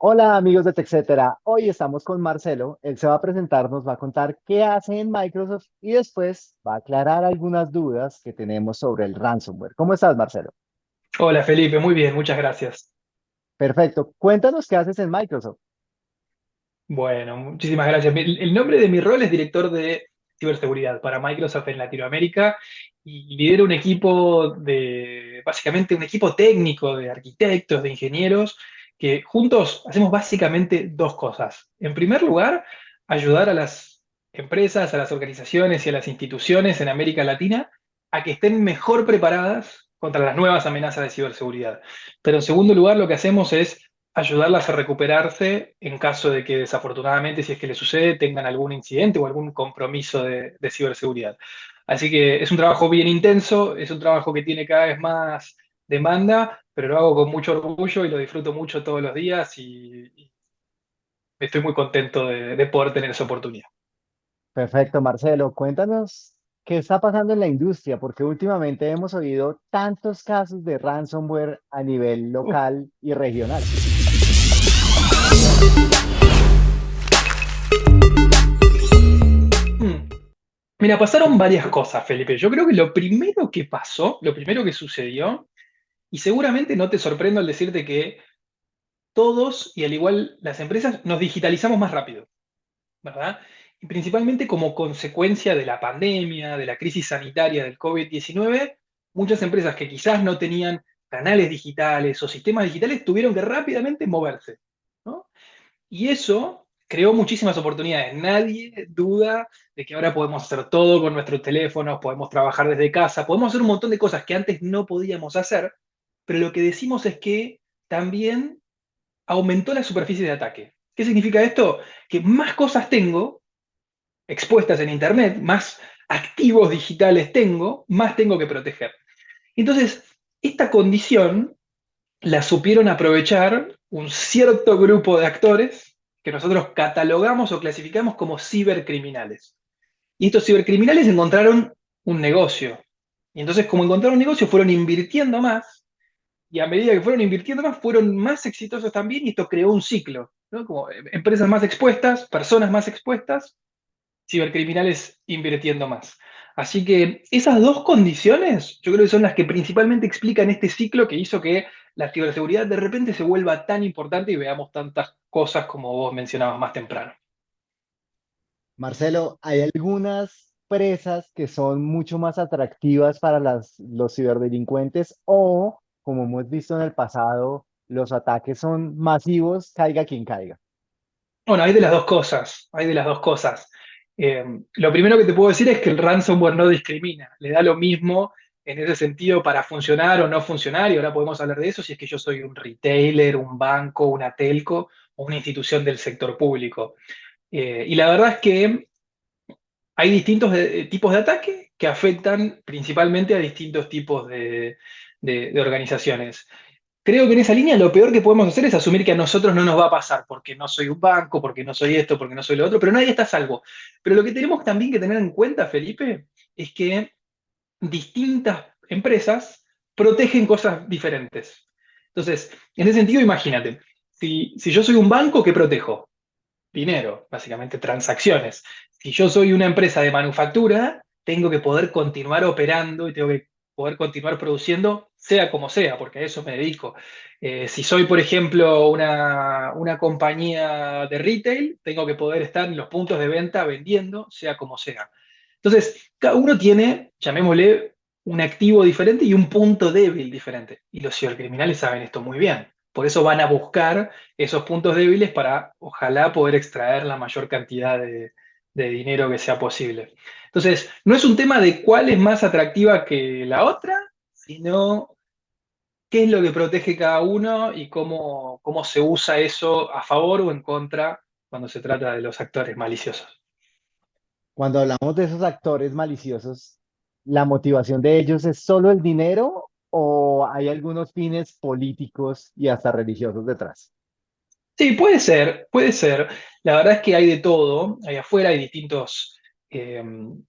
Hola amigos de TechCetera, hoy estamos con Marcelo, él se va a presentar, nos va a contar qué hace en Microsoft y después va a aclarar algunas dudas que tenemos sobre el ransomware. ¿Cómo estás, Marcelo? Hola Felipe, muy bien, muchas gracias. Perfecto, cuéntanos qué haces en Microsoft. Bueno, muchísimas gracias. El el nombre de mi rol es director de ciberseguridad para Microsoft en Latinoamérica y lidero un equipo de, básicamente un equipo técnico de arquitectos, de ingenieros, que juntos hacemos básicamente dos cosas. En primer lugar, ayudar a las empresas, a las organizaciones y a las instituciones en América Latina a que estén mejor preparadas contra las nuevas amenazas de ciberseguridad. Pero en segundo lugar, lo que hacemos es ayudarlas a recuperarse en caso de que desafortunadamente, si es que les sucede, tengan algún incidente o algún compromiso de, de ciberseguridad. Así que es un trabajo bien intenso, es un trabajo que tiene cada vez más demanda, pero lo hago con mucho orgullo y lo disfruto mucho todos los días y, y estoy muy contento de, de poder tener esa oportunidad. Perfecto, Marcelo, cuéntanos qué está pasando en la industria, porque últimamente hemos oído tantos casos de ransomware a nivel local y regional. Mm. Mira, pasaron varias cosas, Felipe. Yo creo que lo primero que pasó, lo primero que sucedió, y seguramente no te sorprendo al decirte que todos, y al igual las empresas, nos digitalizamos más rápido, ¿verdad? Y principalmente como consecuencia de la pandemia, de la crisis sanitaria del COVID-19, muchas empresas que quizás no tenían canales digitales o sistemas digitales tuvieron que rápidamente moverse, ¿no? Y eso creó muchísimas oportunidades. Nadie duda de que ahora podemos hacer todo con nuestros teléfonos, podemos trabajar desde casa, podemos hacer un montón de cosas que antes no podíamos hacer, pero lo que decimos es que también aumentó la superficie de ataque. ¿Qué significa esto? Que más cosas tengo expuestas en Internet, más activos digitales tengo, más tengo que proteger. Entonces, esta condición la supieron aprovechar un cierto grupo de actores que nosotros catalogamos o clasificamos como cibercriminales. Y estos cibercriminales encontraron un negocio. Y entonces, como encontraron un negocio, fueron invirtiendo más y a medida que fueron invirtiendo más, fueron más exitosos también y esto creó un ciclo, ¿no? Como eh, empresas más expuestas, personas más expuestas, cibercriminales invirtiendo más. Así que esas dos condiciones yo creo que son las que principalmente explican este ciclo que hizo que la ciberseguridad de repente se vuelva tan importante y veamos tantas cosas como vos mencionabas más temprano. Marcelo, hay algunas presas que son mucho más atractivas para las, los ciberdelincuentes o, como hemos visto en el pasado, los ataques son masivos, caiga quien caiga. Bueno, hay de las dos cosas, hay de las dos cosas. Eh, lo primero que te puedo decir es que el ransomware no discrimina, le da lo mismo en ese sentido para funcionar o no funcionar, y ahora podemos hablar de eso si es que yo soy un retailer, un banco, una telco o una institución del sector público. Eh, y la verdad es que hay distintos de- tipos de ataque que afectan principalmente a distintos tipos de, de- organizaciones. Creo que en esa línea lo peor que podemos hacer es asumir que a nosotros no nos va a pasar, porque no soy un banco, porque no soy esto, porque no soy lo otro, pero nadie está a salvo. Pero lo que tenemos también que tener en cuenta, Felipe, es que distintas empresas protegen cosas diferentes. Entonces, en ese sentido, imagínate, si, si yo soy un banco, ¿qué protejo? dinero, básicamente transacciones. Si yo soy una empresa de manufactura, tengo que poder continuar operando y tengo que poder continuar produciendo, sea como sea, porque a eso me dedico. Eh, si soy, por ejemplo, una, una compañía de retail, tengo que poder estar en los puntos de venta vendiendo, sea como sea. Entonces, cada uno tiene, llamémosle, un activo diferente y un punto débil diferente. Y los cibercriminales saben esto muy bien. Por eso van a buscar esos puntos débiles para, ojalá, poder extraer la mayor cantidad de, de dinero que sea posible. Entonces, no es un tema de cuál es más atractiva que la otra, sino qué es lo que protege cada uno y cómo, cómo se usa eso a favor o en contra cuando se trata de los actores maliciosos. Cuando hablamos de esos actores maliciosos, ¿la motivación de ellos es solo el dinero o hay algunos fines políticos y hasta religiosos detrás? Sí, puede ser, puede ser. La verdad es que hay de todo. Ahí afuera hay distintos eh,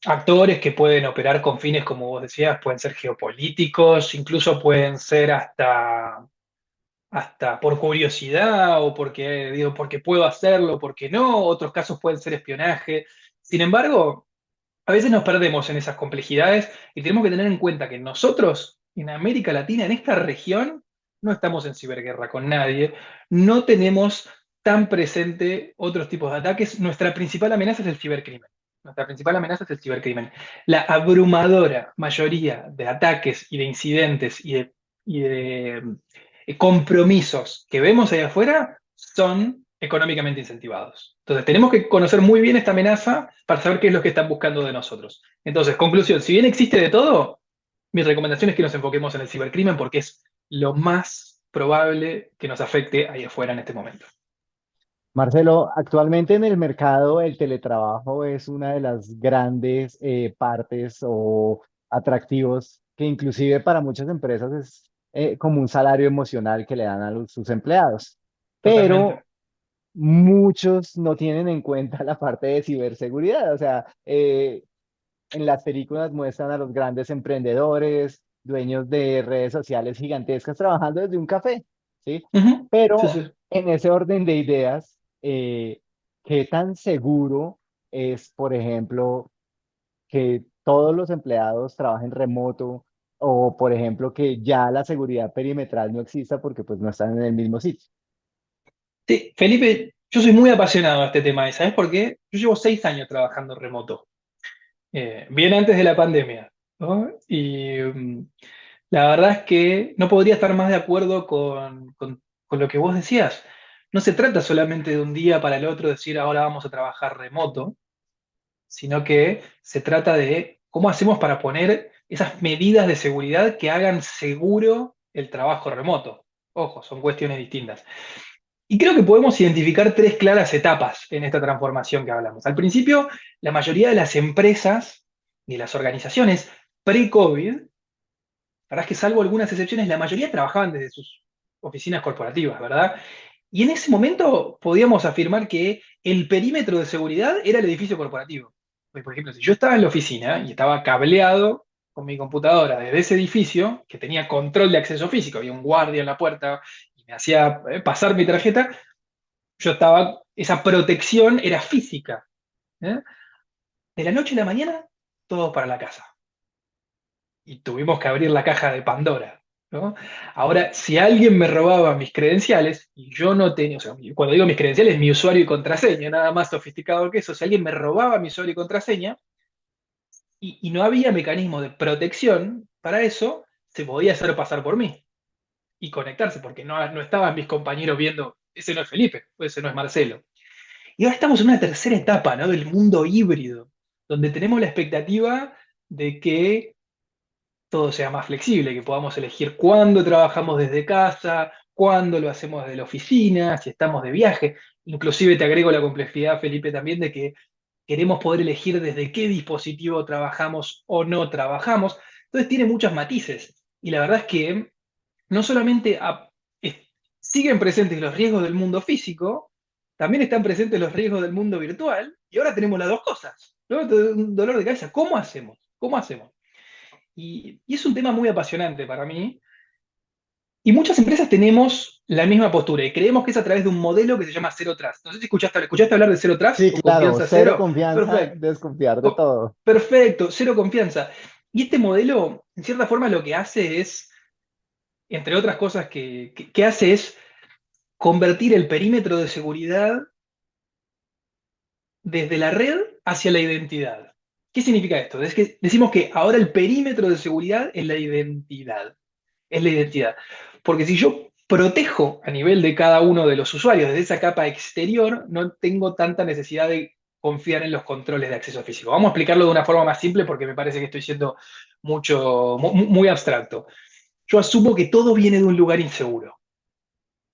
actores que pueden operar con fines, como vos decías, pueden ser geopolíticos, incluso pueden ser hasta hasta por curiosidad o porque, digo, porque puedo hacerlo, porque no, otros casos pueden ser espionaje. Sin embargo, a veces nos perdemos en esas complejidades y tenemos que tener en cuenta que nosotros, en América Latina, en esta región, no estamos en ciberguerra con nadie, no tenemos tan presente otros tipos de ataques. Nuestra principal amenaza es el cibercrimen. Nuestra principal amenaza es el cibercrimen. La abrumadora mayoría de ataques y de incidentes y de, eh, compromisos que vemos ahí afuera son económicamente incentivados. Entonces, tenemos que conocer muy bien esta amenaza para saber qué es lo que están buscando de nosotros. Entonces, conclusión, si bien existe de todo, mi recomendación es que nos enfoquemos en el cibercrimen porque es lo más probable que nos afecte ahí afuera en este momento. Marcelo, actualmente en el mercado el teletrabajo es una de las grandes eh, partes o atractivos que inclusive para muchas empresas es eh, como un salario emocional que le dan a sus empleados. Pero muchos no tienen en cuenta la parte de ciberseguridad. O sea, eh, en las películas muestran a los grandes emprendedores, dueños de redes sociales gigantescas trabajando desde un café, ¿sí? Pero en ese orden de ideas, eh, ¿qué tan seguro es, por ejemplo, que todos los empleados trabajen remoto o, por ejemplo, que ya la seguridad perimetral no exista porque pues no están en el mismo sitio? Sí, Felipe, yo soy muy apasionado de este tema, ¿y sabes por qué? Yo llevo seis años trabajando remoto, eh, bien antes de la pandemia, Y mm, la verdad es que no podría estar más de acuerdo con, con, lo que vos decías. No se trata solamente de un día para el otro decir ahora vamos a trabajar remoto, sino que se trata de cómo hacemos para poner esas medidas de seguridad que hagan seguro el trabajo remoto. Ojo, son cuestiones distintas. Y creo que podemos identificar tres claras etapas en esta transformación que hablamos. Al principio, la mayoría de las empresas y las organizaciones pre-COVID, la que salvo algunas excepciones, la mayoría trabajaban desde sus oficinas corporativas, ¿verdad? Y en ese momento podíamos afirmar que el perímetro de seguridad era el edificio corporativo. Por ejemplo, si yo estaba en la oficina y estaba cableado con mi computadora desde ese edificio, que tenía control de acceso físico, había un guardia en la puerta, me hacía eh, pasar mi tarjeta, yo estaba, esa protección era física. ¿eh? De la noche a la mañana, todo para la casa. Y tuvimos que abrir la caja de Pandora. Ahora, si alguien me robaba mis credenciales, y yo no tenía, o sea, cuando digo mis credenciales, mi usuario y contraseña, nada más sofisticado que eso, si alguien me robaba mi usuario y contraseña, y, y no había mecanismo de protección para eso, se podía hacer pasar por mí y conectarse, porque no, no estaban mis compañeros viendo, ese no es Felipe, ese no es Marcelo. Y ahora estamos en una tercera etapa ¿no? del mundo híbrido, donde tenemos la expectativa de que todo sea más flexible, que podamos elegir cuándo trabajamos desde casa, cuándo lo hacemos desde la oficina, si estamos de viaje. Inclusive te agrego la complejidad, Felipe, también de que queremos poder elegir desde qué dispositivo trabajamos o no trabajamos. Entonces tiene muchos matices. Y la verdad es que no solamente siguen presentes los riesgos del mundo físico, también están presentes los riesgos del mundo virtual, y ahora tenemos las dos cosas. Un dolor de cabeza. ¿Cómo hacemos? ¿Cómo hacemos? Y, es un tema muy apasionante para mí. Y muchas empresas tenemos la misma postura y creemos que es a través de un modelo que se llama Cero Trust. No sé si escuchaste, ¿escuchaste hablar de Cero Trust. Sí, claro, cero, confianza, desconfiar de todo. Perfecto, cero confianza. Y este modelo, en cierta forma, lo que hace es entre otras cosas que, hace es convertir el perímetro de seguridad desde la red hacia la identidad. ¿Qué significa esto? Es que decimos que ahora el perímetro de seguridad es la identidad. Es la identidad. Porque si yo protejo a nivel de cada uno de los usuarios desde esa capa exterior, no tengo tanta necesidad de confiar en los controles de acceso físico. Vamos a explicarlo de una forma más simple porque me parece que estoy siendo mucho, muy abstracto yo asumo que todo viene de un lugar inseguro.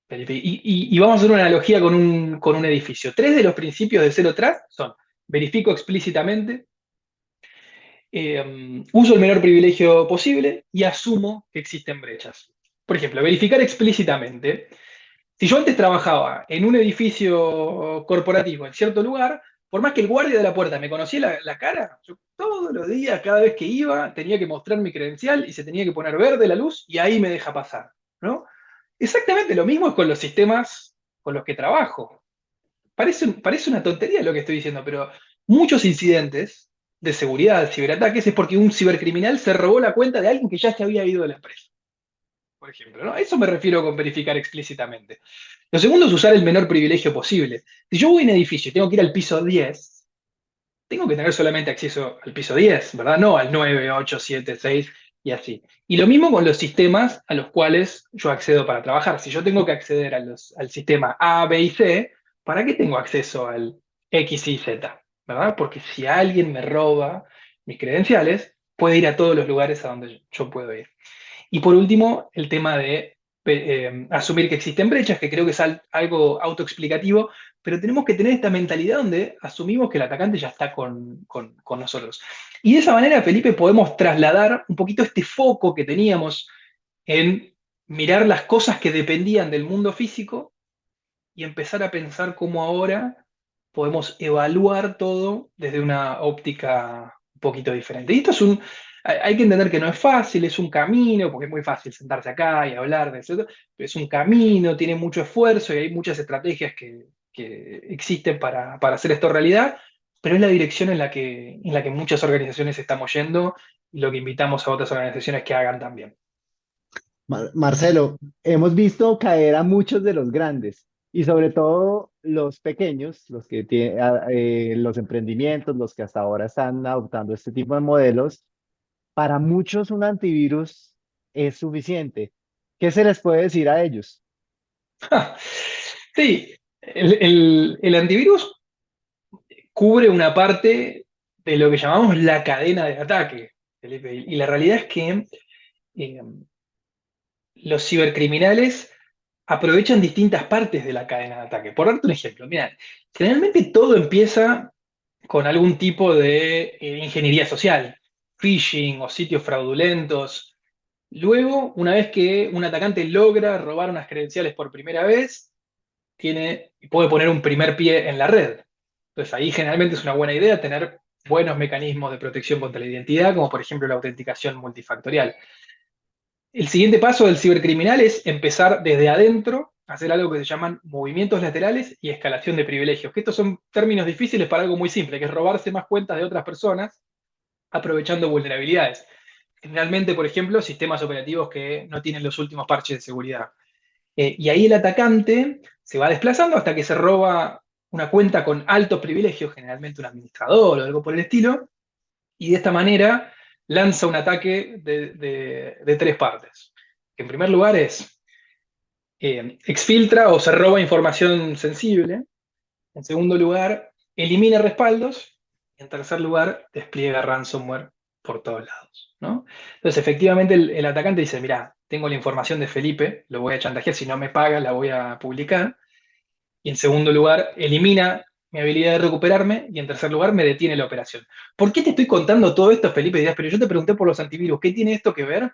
Y, vamos a hacer una analogía con un, edificio. Tres de los principios de Zero Trust son, verifico explícitamente, eh, uso el menor privilegio posible y asumo que existen brechas. Por ejemplo, verificar explícitamente. Si yo antes trabajaba en un edificio corporativo en cierto lugar, por más que el guardia de la puerta me conocía la, cara, yo todos los días, cada vez que iba, tenía que mostrar mi credencial y se tenía que poner verde la luz y ahí me deja pasar, ¿no? Exactamente lo mismo es con los sistemas con los que trabajo. Parece, parece una tontería lo que estoy diciendo, pero muchos incidentes de seguridad, ciberataques, es porque un cibercriminal se robó la cuenta de alguien que ya se había ido de la empresa. Por ejemplo, ¿no? A eso me refiero con verificar explícitamente. Lo segundo es usar el menor privilegio posible. Si yo voy en edificio y tengo que ir al piso 10, tengo que tener solamente acceso al piso 10, ¿verdad? No al 9, 8, 7, 6 y así. Y lo mismo con los sistemas a los cuales yo accedo para trabajar. Si yo tengo que acceder al sistema A, B y C, ¿para qué tengo acceso al X y Z? ¿Verdad? Porque si alguien me roba mis credenciales, puede ir a todos los lugares a donde yo puedo ir. Y por último, el tema de eh, asumir que existen brechas, que creo que es algo autoexplicativo, pero tenemos que tener esta mentalidad donde asumimos que el atacante ya está con, nosotros. Y de esa manera, Felipe, podemos trasladar un poquito este foco que teníamos en mirar las cosas que dependían del mundo físico y empezar a pensar cómo ahora podemos evaluar todo desde una óptica un poquito diferente. Y esto es un, hay que entender que no es fácil, es un camino, porque es muy fácil sentarse acá y hablar de es un camino, tiene mucho esfuerzo y hay muchas estrategias que, existen para, hacer esto realidad, pero es la dirección en la, que, en la que muchas organizaciones estamos yendo y lo que invitamos a otras organizaciones que hagan también. Marcelo, hemos visto caer a muchos de los grandes y sobre todo los pequeños, los que tienen eh, los emprendimientos, los que hasta ahora están adoptando este tipo de modelos, para muchos un antivirus es suficiente. ¿Qué se les puede decir a ellos? Sí, el, antivirus cubre una parte de lo que llamamos la cadena de ataque, Y la realidad es que eh, los cibercriminales aprovechan distintas partes de la cadena de ataque. Por darte un ejemplo, generalmente todo empieza con algún tipo de eh, ingeniería social phishing o sitios fraudulentos. Luego, una vez que un atacante logra robar unas credenciales por primera vez, tiene, puede poner un primer pie en la red. Entonces ahí generalmente es una buena idea tener buenos mecanismos de protección contra la identidad, como por ejemplo la autenticación multifactorial. El siguiente paso del cibercriminal es empezar desde adentro hacer algo que se llaman movimientos laterales y escalación de privilegios, que estos son términos difíciles para algo muy simple, que es robarse más cuentas de otras personas aprovechando vulnerabilidades. Generalmente, por ejemplo, sistemas operativos que no tienen los últimos parches de seguridad. Eh, y ahí el atacante se va desplazando hasta que se roba una cuenta con altos privilegios, generalmente un administrador o algo por el estilo, y de esta manera lanza un ataque de, tres partes. En primer lugar es, eh, exfiltra o se roba información sensible. En segundo lugar, elimina respaldos. Y en tercer lugar, despliega ransomware por todos lados. ¿no? Entonces, efectivamente, el, atacante dice, mira, tengo la información de Felipe, lo voy a chantajear, si no me paga, la voy a publicar. Y en segundo lugar, elimina mi habilidad de recuperarme y en tercer lugar me detiene la operación. ¿Por qué te estoy contando todo esto, Felipe? Dirás, pero yo te pregunté por los antivirus, ¿qué tiene esto que ver?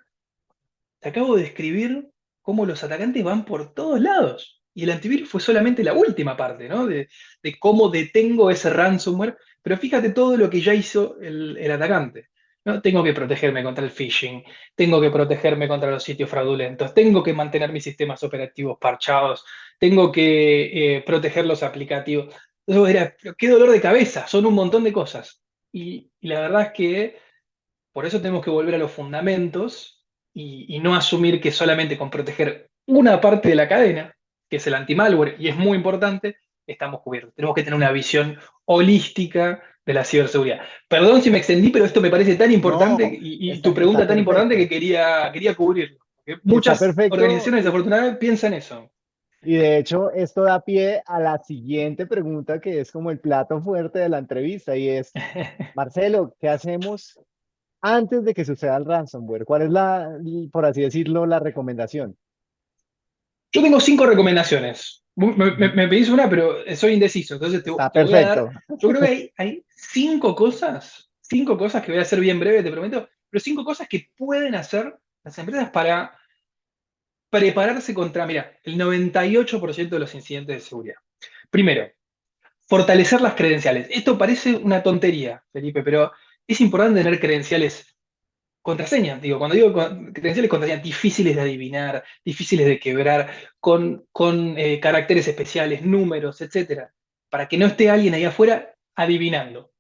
Te acabo de describir cómo los atacantes van por todos lados. Y el antivirus fue solamente la última parte, ¿no? De, de cómo detengo ese ransomware pero fíjate todo lo que ya hizo el, atacante. ¿no? Tengo que protegerme contra el phishing, tengo que protegerme contra los sitios fraudulentos, tengo que mantener mis sistemas operativos parchados, tengo que eh, proteger los aplicativos. Entonces, qué dolor de cabeza, son un montón de cosas. Y, la verdad es que por eso tenemos que volver a los fundamentos y, y no asumir que solamente con proteger una parte de la cadena, que es el anti-malware, y es muy importante, estamos cubiertos. Tenemos que tener una visión holística de la ciberseguridad. Perdón si me extendí, pero esto me parece tan importante y, tu pregunta tan importante que quería, quería cubrirlo. Muchas organizaciones desafortunadamente piensan eso. Y de hecho, esto da pie a la siguiente pregunta, que es como el plato fuerte de la entrevista, y es, Marcelo, ¿qué hacemos antes de que suceda el ransomware? ¿Cuál es la, por así decirlo, la recomendación? Yo tengo cinco recomendaciones. Me, pedís una, pero soy indeciso, entonces te, voy a dar. Yo creo que hay, cinco cosas, cinco cosas que voy a hacer bien breve, te prometo, pero cinco cosas que pueden hacer las empresas para prepararse contra, mira, el 98% de los incidentes de seguridad. Primero, fortalecer las credenciales. Esto parece una tontería, Felipe, pero es importante tener credenciales contraseñas, digo, cuando digo credenciales, contraseñas difíciles de adivinar, difíciles de quebrar, con, con eh, caracteres especiales, números, etcétera, para que no esté alguien ahí afuera adivinando.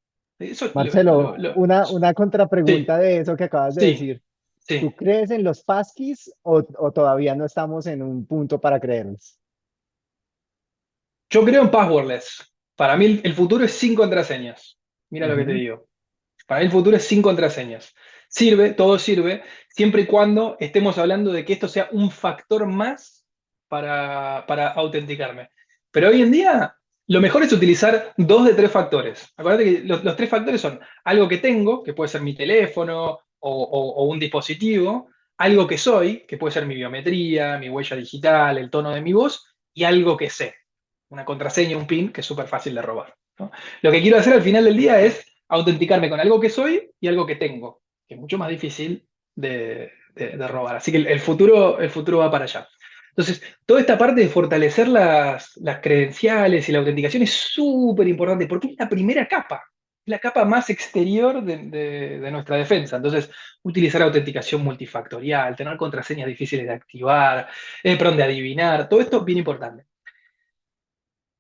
Marcelo, una, una contrapregunta de eso que acabas de decir. Sí. ¿Tú crees en los passkeys o, o, todavía no estamos en un punto para creerlos? Yo creo en passwordless. Para mí el futuro es sin contraseñas. Mira lo que te digo. Para mí el futuro es sin contraseñas. Sirve, todo sirve, siempre y cuando estemos hablando de que esto sea un factor más para, para autenticarme. Pero hoy en día, lo mejor es utilizar dos de tres factores. Acuérdate que los, tres factores son algo que tengo, que puede ser mi teléfono o, un dispositivo, algo que soy, que puede ser mi biometría, mi huella digital, el tono de mi voz, y algo que sé, una contraseña, un PIN, que es súper fácil de robar. Lo que quiero hacer al final del día es autenticarme con algo que soy y algo que tengo que es mucho más difícil de, robar. Así que el, futuro, el futuro va para allá. Entonces, toda esta parte de fortalecer las, credenciales y la autenticación es súper importante porque es la primera capa, la capa más exterior de, nuestra defensa. Entonces, utilizar autenticación multifactorial, tener contraseñas difíciles de activar, eh, de adivinar, todo esto es bien importante.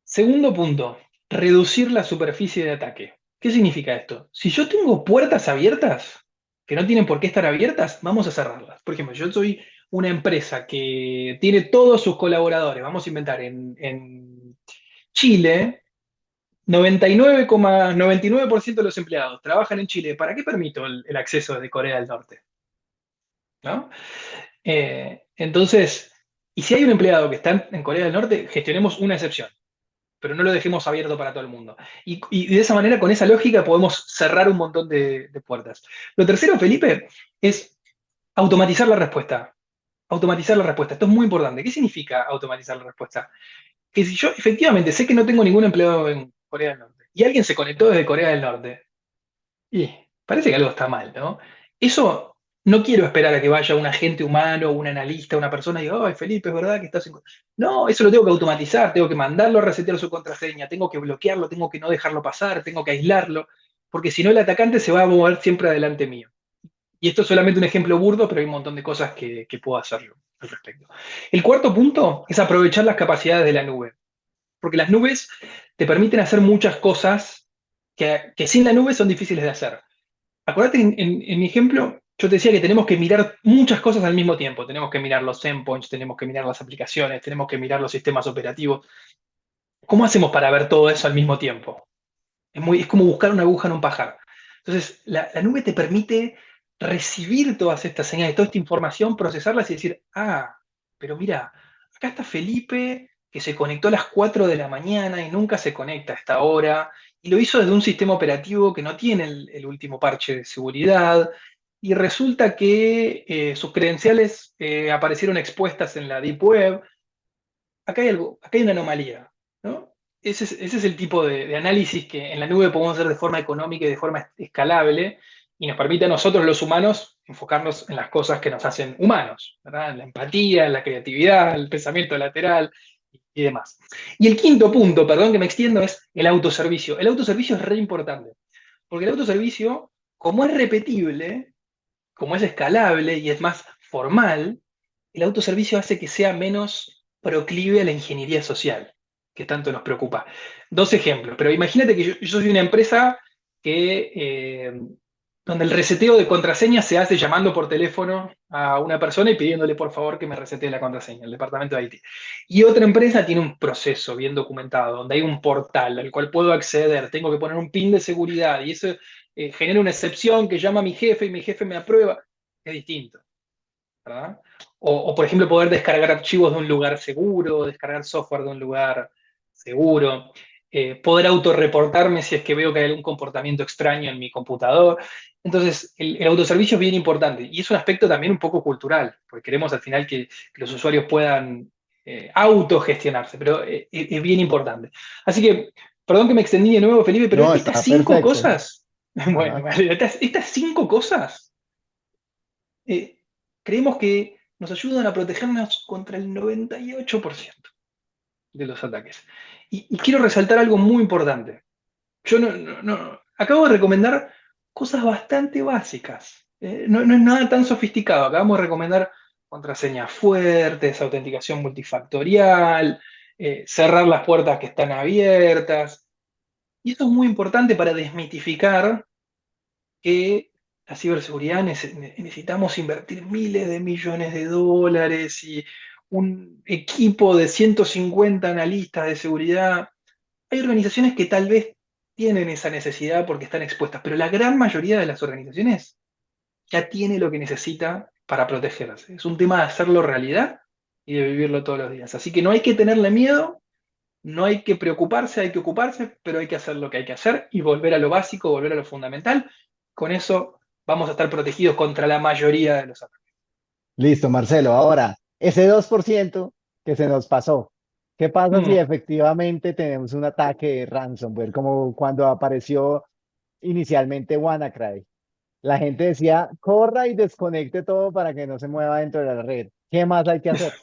Segundo punto, reducir la superficie de ataque. ¿Qué significa esto? Si yo tengo puertas abiertas, que no tienen por qué estar abiertas, vamos a cerrarlas. Por ejemplo, yo soy una empresa que tiene todos sus colaboradores, vamos a inventar, en, Chile, 99,99% de los empleados trabajan en Chile. ¿Para qué permito el, acceso de Corea del Norte? ¿No? Eh, entonces, y si hay un empleado que está en Corea del Norte, gestionemos una excepción pero no lo dejemos abierto para todo el mundo. Y, de esa manera, con esa lógica, podemos cerrar un montón de, puertas. Lo tercero, Felipe, es automatizar la respuesta. Automatizar la respuesta. Esto es muy importante. ¿Qué significa automatizar la respuesta? Que si yo efectivamente sé que no tengo ningún empleado en Corea del Norte y alguien se conectó desde Corea del Norte, y parece que algo está mal, ¿no? Eso no quiero esperar a que vaya un agente humano, un analista, una persona y diga, ay, Felipe, es verdad que estás en... No, eso lo tengo que automatizar, tengo que mandarlo a resetear su contraseña, tengo que bloquearlo, tengo que no dejarlo pasar, tengo que aislarlo, porque si no el atacante se va a mover siempre adelante mío. Y esto es solamente un ejemplo burdo, pero hay un montón de cosas que, puedo hacerlo al respecto. El cuarto punto es aprovechar las capacidades de la nube, porque las nubes te permiten hacer muchas cosas que, sin la nube son difíciles de hacer. Acuérdate, en mi ejemplo, yo te decía que tenemos que mirar muchas cosas al mismo tiempo. Tenemos que mirar los endpoints, tenemos que mirar las aplicaciones, tenemos que mirar los sistemas operativos. ¿Cómo hacemos para ver todo eso al mismo tiempo? Es, como buscar una aguja en un pajar. Entonces, la, nube te permite recibir todas estas señales, toda esta información, procesarlas y decir, ah, pero mira, acá está Felipe que se conectó a las 4 de la mañana y nunca se conecta a esta hora, y lo hizo desde un sistema operativo que no tiene el último parche de seguridad, y resulta que eh, sus credenciales eh, aparecieron expuestas en la Deep Web. Acá hay, algo, acá hay una anomalía. ¿no? Ese, es, el tipo de, análisis que en la nube podemos hacer de forma económica y de forma escalable y nos permite a nosotros los humanos enfocarnos en las cosas que nos hacen humanos, la empatía, la creatividad, el pensamiento lateral y demás. Y el quinto punto, perdón que me extiendo, es el autoservicio. El autoservicio es re importante, porque el autoservicio, como es repetible, como es escalable y es más formal, el autoservicio hace que sea menos proclive a la ingeniería social, que tanto nos preocupa. Dos ejemplos, pero imagínate que yo, soy una empresa que, eh, donde el reseteo de contraseña se hace llamando por teléfono a una persona y pidiéndole por favor que me resetee la contraseña, el departamento de IT. Y otra empresa tiene un proceso bien documentado, donde hay un portal al cual puedo acceder, tengo que poner un PIN de seguridad y eso eh, genera una excepción que llama a mi jefe y mi jefe me aprueba, es distinto. O, por ejemplo, poder descargar archivos de un lugar seguro, descargar software de un lugar seguro, eh, poder autorreportarme si es que veo que hay algún comportamiento extraño en mi computador. Entonces, el, autoservicio es bien importante y es un aspecto también un poco cultural, porque queremos al final que, los usuarios puedan eh, autogestionarse, pero es bien importante. Así que, perdón que me extendí de nuevo, Felipe, pero estas cinco cosas Bueno, estas, cinco cosas eh, creemos que nos ayudan a protegernos contra el 98% de los ataques. Y, quiero resaltar algo muy importante. Yo no, acabo de recomendar cosas bastante básicas. Eh, no, no es nada tan sofisticado. Acabamos de recomendar contraseñas fuertes, autenticación multifactorial, eh, cerrar las puertas que están abiertas. Y esto es muy importante para desmitificar que la ciberseguridad necesitamos invertir miles de millones de dólares y un equipo de 150 analistas de seguridad. Hay organizaciones que tal vez tienen esa necesidad porque están expuestas, pero la gran mayoría de las organizaciones ya tiene lo que necesita para protegerse. Es un tema de hacerlo realidad y de vivirlo todos los días. Así que no hay que tenerle miedo, no hay que preocuparse, hay que ocuparse, pero hay que hacer lo que hay que hacer y volver a lo básico, volver a lo fundamental. Con eso vamos a estar protegidos contra la mayoría de los ataques. Listo, Marcelo. Ahora, ese 2% que se nos pasó, ¿qué pasa si mm. efectivamente tenemos un ataque de ransomware, como cuando apareció inicialmente WannaCry? La gente decía, corra y desconecte todo para que no se mueva dentro de la red. ¿Qué más hay que hacer?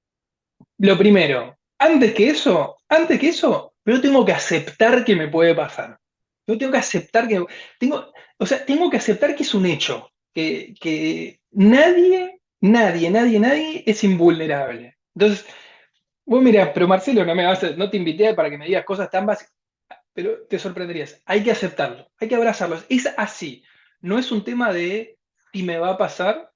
Lo primero, antes que eso, antes que eso, yo tengo que aceptar que me puede pasar. Yo tengo que aceptar que, tengo, o sea, tengo que aceptar que es un hecho, que, que nadie, nadie, nadie, nadie es invulnerable. Entonces, vos mirá, pero Marcelo, no me vas a, no te invité para que me digas cosas tan básicas, pero te sorprenderías. Hay que aceptarlo, hay que abrazarlo. Es así. No es un tema de si me va a pasar,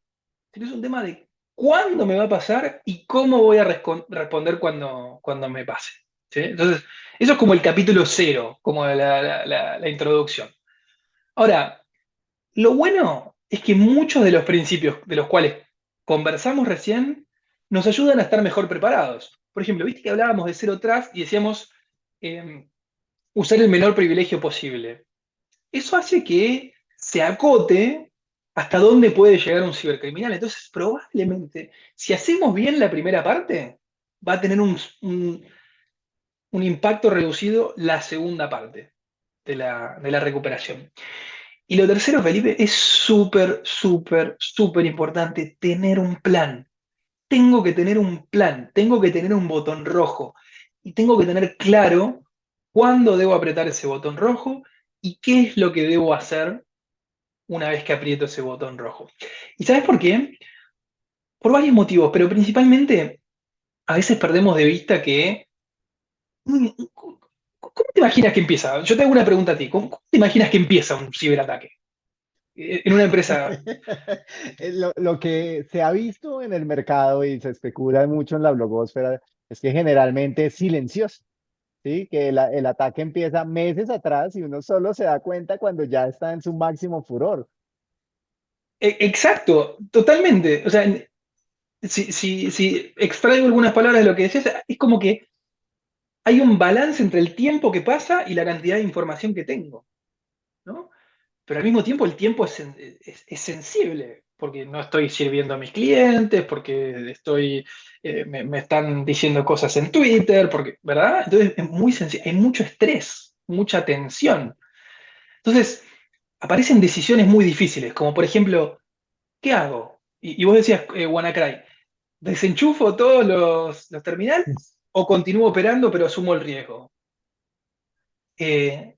sino es un tema de cuándo me va a pasar y cómo voy a responder cuando, cuando me pase. Entonces, eso es como el capítulo cero, como la, introducción. Ahora, lo bueno es que muchos de los principios de los cuales conversamos recién nos ayudan a estar mejor preparados. Por ejemplo, viste que hablábamos de cero trust y decíamos em, usar el menor privilegio posible. Eso hace que se acote hasta dónde puede llegar un cibercriminal. Entonces, probablemente, si hacemos bien la primera parte, va a tener un, impacto reducido la segunda parte de la recuperación. Y lo tercero, Felipe, es súper, súper, súper importante tener un plan. Tengo que tener un plan, tengo que tener un botón rojo y tengo que tener claro cuándo debo apretar ese botón rojo y qué es lo que debo hacer una vez que aprieto ese botón rojo. ¿Y sabes por qué? Por varios motivos, pero principalmente a veces perdemos de vista que... ¿Cómo te imaginas que empieza? Yo te hago una pregunta a ti. ¿Cómo te imaginas que empieza un ciberataque? En una empresa. lo, lo, que se ha visto en el mercado y se especula mucho en la blogosfera es que generalmente es silencioso. ¿sí? Que el, el, ataque empieza meses atrás y uno solo se da cuenta cuando ya está en su máximo furor. E, exacto, totalmente. O sea, si, si, si extraigo algunas palabras de lo que decías, es como que hay un balance entre el tiempo que pasa y la cantidad de información que tengo. ¿no? Pero al mismo tiempo el tiempo es, sensible porque no estoy sirviendo a mis clientes, porque estoy, eh, me, están diciendo cosas en Twitter, porque, ¿verdad? Entonces es muy sencillo, hay mucho estrés, mucha tensión. Entonces, aparecen decisiones muy difíciles, como por ejemplo, ¿qué hago? Y, vos decías, eh, WannaCry, ¿desenchufo todos los, terminales o continúo operando pero asumo el riesgo? Eh,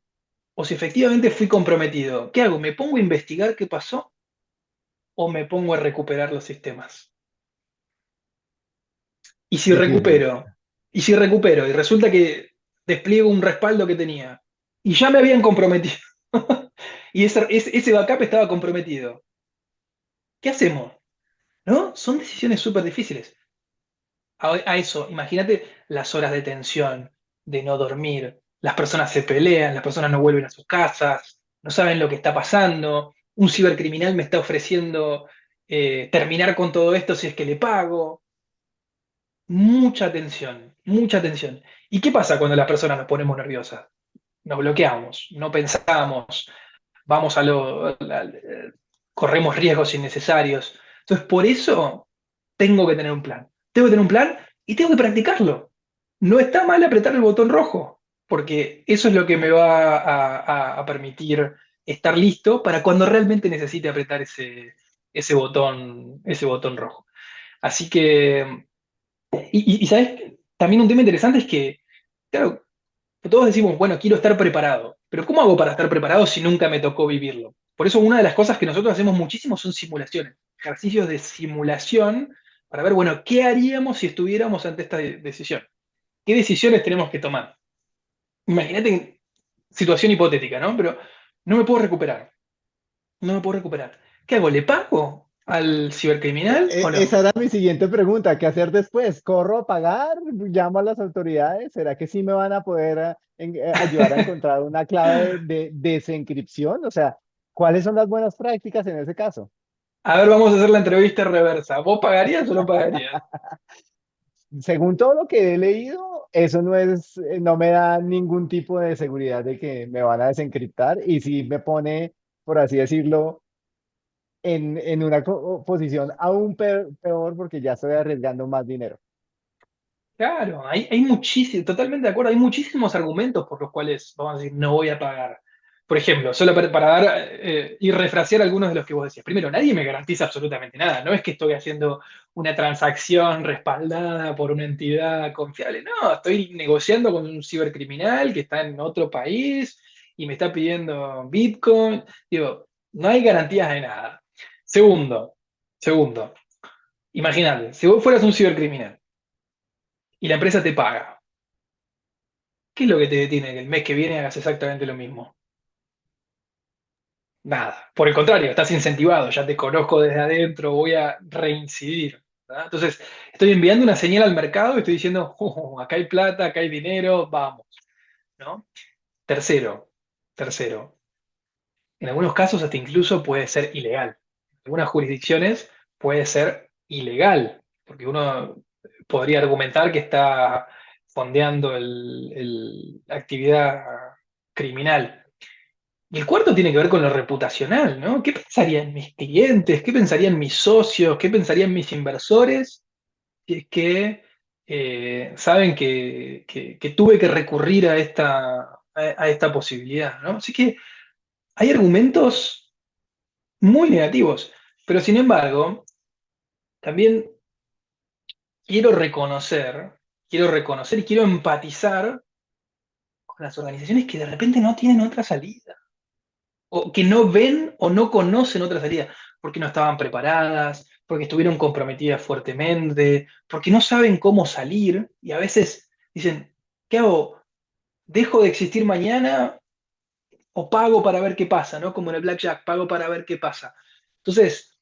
o si efectivamente fui comprometido, ¿qué hago? ¿Me pongo a investigar qué pasó? o me pongo a recuperar los sistemas? Y si recupero, y si recupero, y resulta que despliego un respaldo que tenía, y ya me habían comprometido, y ese, ese backup estaba comprometido, ¿qué hacemos? ¿No? Son decisiones súper difíciles. A, eso, imagínate las horas de tensión, de no dormir, las personas se pelean, las personas no vuelven a sus casas, no saben lo que está pasando, un cibercriminal me está ofreciendo eh, terminar con todo esto si es que le pago. Mucha atención, mucha atención. ¿Y qué pasa cuando las personas nos ponemos nerviosas? Nos bloqueamos, no pensamos, vamos a lo, corremos riesgos innecesarios. Entonces, por eso tengo que tener un plan. Tengo que tener un plan y tengo que practicarlo. No está mal apretar el botón rojo, porque eso es lo que me va a permitir estar listo para cuando realmente necesite apretar ese, botón, ese botón rojo. Así que, y, sabes, también un tema interesante es que, claro, todos decimos, bueno, quiero estar preparado, pero ¿cómo hago para estar preparado si nunca me tocó vivirlo? Por eso una de las cosas que nosotros hacemos muchísimo son simulaciones, ejercicios de simulación para ver, bueno, ¿qué haríamos si estuviéramos ante esta decisión? ¿Qué decisiones tenemos que tomar? Imagínate situación hipotética, ¿no? Pero no me puedo recuperar. No me puedo recuperar. ¿Qué hago? ¿Le pago al cibercriminal E- o no? Esa era mi siguiente pregunta, ¿qué hacer después? ¿Corro a pagar? ¿Llamo a las autoridades? ¿Será que sí me van a poder eh, en- eh, ayudar a encontrar una clave de, desencripción? O sea, ¿cuáles son las buenas prácticas en ese caso? A ver, vamos a hacer la entrevista reversa. ¿Vos pagarías o no pagarías? Según todo lo que he leído, eso no es, eh, no me da ningún tipo de seguridad de que me van a desencriptar y sí me pone, por así decirlo, en, en una posición aún pe- peor porque ya estoy arriesgando más dinero. Claro, hay, hay muchísimos, totalmente de acuerdo, hay muchísimos argumentos por los cuales vamos a decir no voy a pagar. Por ejemplo, solo para, dar eh, y refrasear algunos de los que vos decías. Primero, nadie me garantiza absolutamente nada. No es que estoy haciendo una transacción respaldada por una entidad confiable. No, estoy negociando con un cibercriminal que está en otro país y me está pidiendo Bitcoin. Digo, no hay garantías de nada. Segundo, segundo, imagínate, si vos fueras un cibercriminal y la empresa te paga. ¿Qué es lo que te detiene que el mes que viene hagas exactamente lo mismo? Nada. Por el contrario, estás incentivado, ya te conozco desde adentro, voy a reincidir. Entonces, estoy enviando una señal al mercado y estoy diciendo, "Oh, acá hay plata, acá hay dinero, vamos. ¿no? Tercero, tercero, en algunos casos hasta incluso puede ser ilegal. En algunas jurisdicciones puede ser ilegal, porque uno podría argumentar que está fondeando la actividad criminal. El cuarto tiene que ver con lo reputacional, ¿no? ¿Qué pensarían mis clientes? ¿Qué pensarían mis socios? ¿Qué pensarían mis inversores? Si es que eh, saben que, tuve que recurrir a esta, a esta posibilidad, ¿no? Así que hay argumentos muy negativos, pero sin embargo, también quiero reconocer, quiero reconocer y quiero empatizar con las organizaciones que de repente no tienen otra salida, o que no ven o no conocen otra salida, porque no estaban preparadas, porque estuvieron comprometidas fuertemente, porque no saben cómo salir, y a veces dicen, ¿qué hago? ¿Dejo de existir mañana o pago para ver qué pasa? ¿no? Como en el Blackjack, pago para ver qué pasa. Entonces,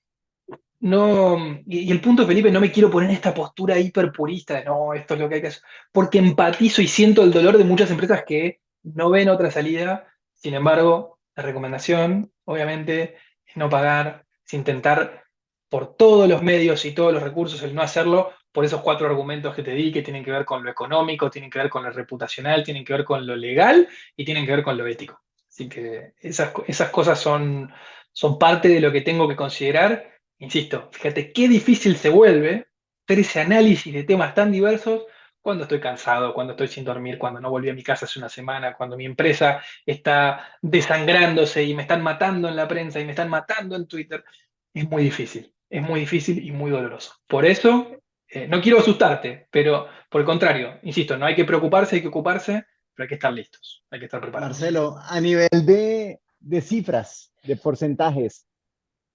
no, y, el punto, Felipe, no me quiero poner en esta postura hiperpurista de no, esto es lo que hay que hacer, porque empatizo y siento el dolor de muchas empresas que no ven otra salida. Sin embargo, la recomendación, obviamente, es no pagar, es intentar por todos los medios y todos los recursos el no hacerlo, por esos cuatro argumentos que te di, que tienen que ver con lo económico, tienen que ver con lo reputacional, tienen que ver con lo legal y tienen que ver con lo ético. Así que esas, esas cosas son, son parte de lo que tengo que considerar Insisto, fíjate qué difícil se vuelve hacer ese análisis de temas tan diversos cuando estoy cansado, cuando estoy sin dormir, cuando no volví a mi casa hace una semana, cuando mi empresa está desangrándose y me están matando en la prensa y me están matando en Twitter. Es muy difícil, es muy difícil y muy doloroso. Por eso, eh, no quiero asustarte, pero por el contrario, insisto, no hay que preocuparse, hay que ocuparse, pero hay que estar listos, hay que estar preparados. Marcelo, a nivel de, de cifras, de porcentajes,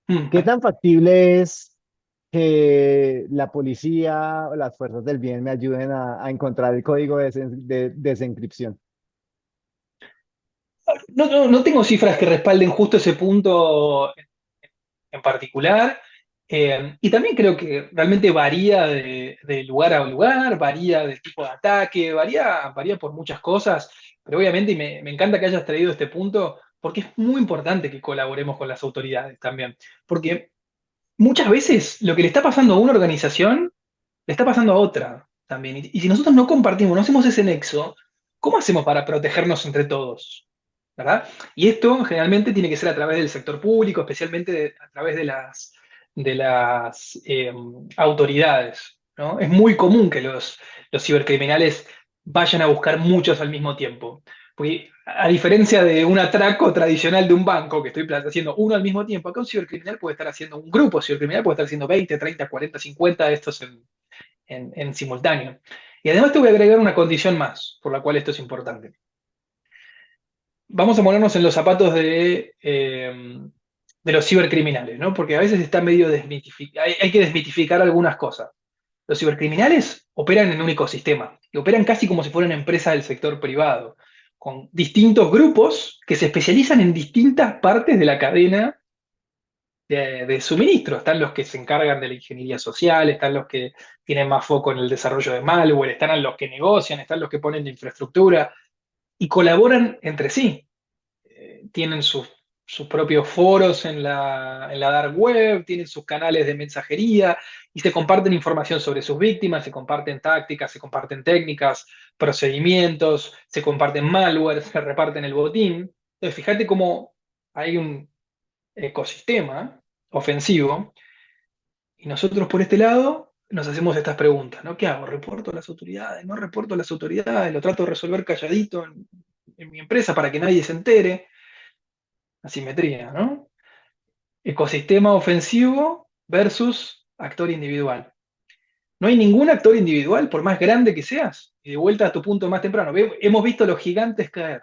Mm. ¿qué tan factible es que la policía o las fuerzas del bien me ayuden a, encontrar el código de, de desencripción? No, no, no tengo cifras que respalden justo ese punto en, particular. eh, y también creo que realmente varía de, de lugar a lugar, varía del tipo de ataque, varía, varía por muchas cosas. Pero obviamente, me, me encanta que hayas traído este punto, porque es muy importante que colaboremos con las autoridades también. Porque muchas veces lo que le está pasando a una organización le está pasando a otra también. Y, si nosotros no compartimos, no hacemos ese nexo, ¿cómo hacemos para protegernos entre todos? ¿verdad? Y esto generalmente tiene que ser a través del sector público, especialmente a través de las, de las eh, autoridades. ¿no? Es muy común que los, los cibercriminales vayan a buscar muchos al mismo tiempo. A diferencia de un atraco tradicional de un banco, que estoy haciendo uno al mismo tiempo, acá un cibercriminal puede estar haciendo un grupo cibercriminal, puede estar haciendo 20, 30, 40, 50 de estos en, simultáneo. Y además te voy a agregar una condición más, por la cual esto es importante vamos a ponernos en los zapatos de, eh, de los cibercriminales, ¿no? Porque a veces está medio desmitificado, hay, que desmitificar algunas cosas. Los cibercriminales operan en un ecosistema, y operan casi como si fueran empresas del sector privado, con distintos grupos que se especializan en distintas partes de la cadena de, suministro. Están los que se encargan de la ingeniería social, están los que tienen más foco en el desarrollo de malware, están los que negocian, están los que ponen de infraestructura y colaboran entre sí. Eh, tienen sus, sus, propios foros en la, en la dark web, tienen sus canales de mensajería y se comparten información sobre sus víctimas, se comparten tácticas, se comparten técnicas, procedimientos, se comparten malware, se reparten el botín. Entonces, fíjate cómo hay un ecosistema ofensivo y nosotros por este lado nos hacemos estas preguntas, ¿no? ¿Qué hago? ¿Reporto a las autoridades? ¿No reporto a las autoridades? ¿Lo trato de resolver calladito en, en mi empresa para que nadie se entere? Asimetría, ¿no? Ecosistema ofensivo versus actor individual. No hay ningún actor individual, por más grande que seas, y de vuelta a tu punto más temprano, hemos visto a los gigantes caer.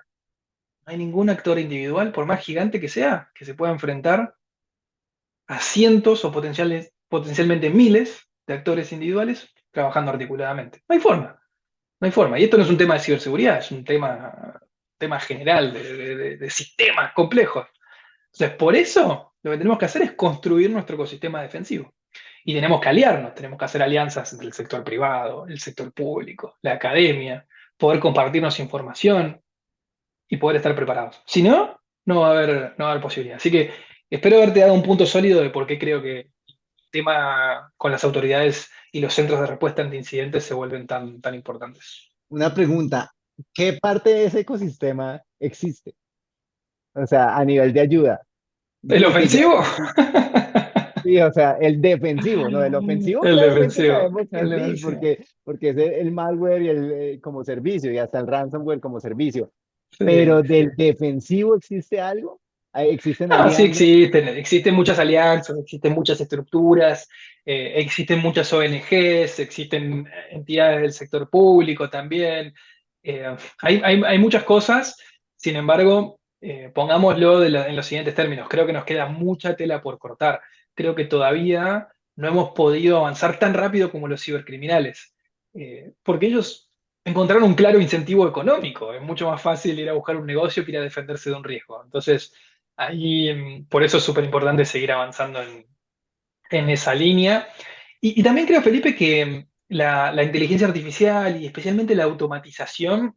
No hay ningún actor individual, por más gigante que sea, que se pueda enfrentar a cientos o potencialmente miles de actores individuales trabajando articuladamente. No hay forma. No hay forma. Y esto no es un tema de ciberseguridad, es un tema, tema general de, de, de sistemas complejos. Entonces, por eso lo que tenemos que hacer es construir nuestro ecosistema defensivo. Y tenemos que aliarnos, tenemos que hacer alianzas entre el sector privado, el sector público, la academia, poder compartirnos información y poder estar preparados. Si no, no va a haber, no va a haber posibilidad. Así que espero haberte dado un punto sólido de por qué creo que el tema con las autoridades y los centros de respuesta ante incidentes se vuelven tan, tan importantes. Una pregunta, ¿qué parte de ese ecosistema existe? O sea, a nivel de ayuda. ¿El ofensivo? Sí, o sea, el defensivo, ¿no? El ofensivo. El defensivo. El sí, defensivo. Porque, porque es el malware y el, eh, como servicio y hasta el ransomware como servicio. Sí. Pero del defensivo existe algo? ¿Existen ah, sí, existen, existen muchas alianzas, existen muchas estructuras, eh, existen muchas ONGs, existen entidades del sector público también. Eh, hay, hay, hay, muchas cosas, sin embargo, eh, pongámoslo de la, en los siguientes términos, creo que nos queda mucha tela por cortar creo que todavía no hemos podido avanzar tan rápido como los cibercriminales, eh, porque ellos encontraron un claro incentivo económico, es mucho más fácil ir a buscar un negocio que ir a defenderse de un riesgo. Entonces, ahí, mm, por eso es súper importante seguir avanzando en, en esa línea. Y, también creo, Felipe, que mm, la inteligencia artificial y especialmente la automatización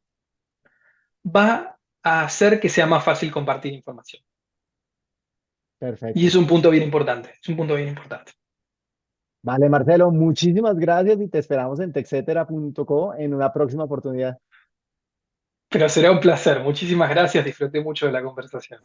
va a hacer que sea más fácil compartir información. Perfecto. Y es un punto bien importante, es un punto bien importante. Vale, Marcelo, muchísimas gracias y te esperamos en texetera.co en una próxima oportunidad. Pero será un placer, muchísimas gracias, disfruté mucho de la conversación.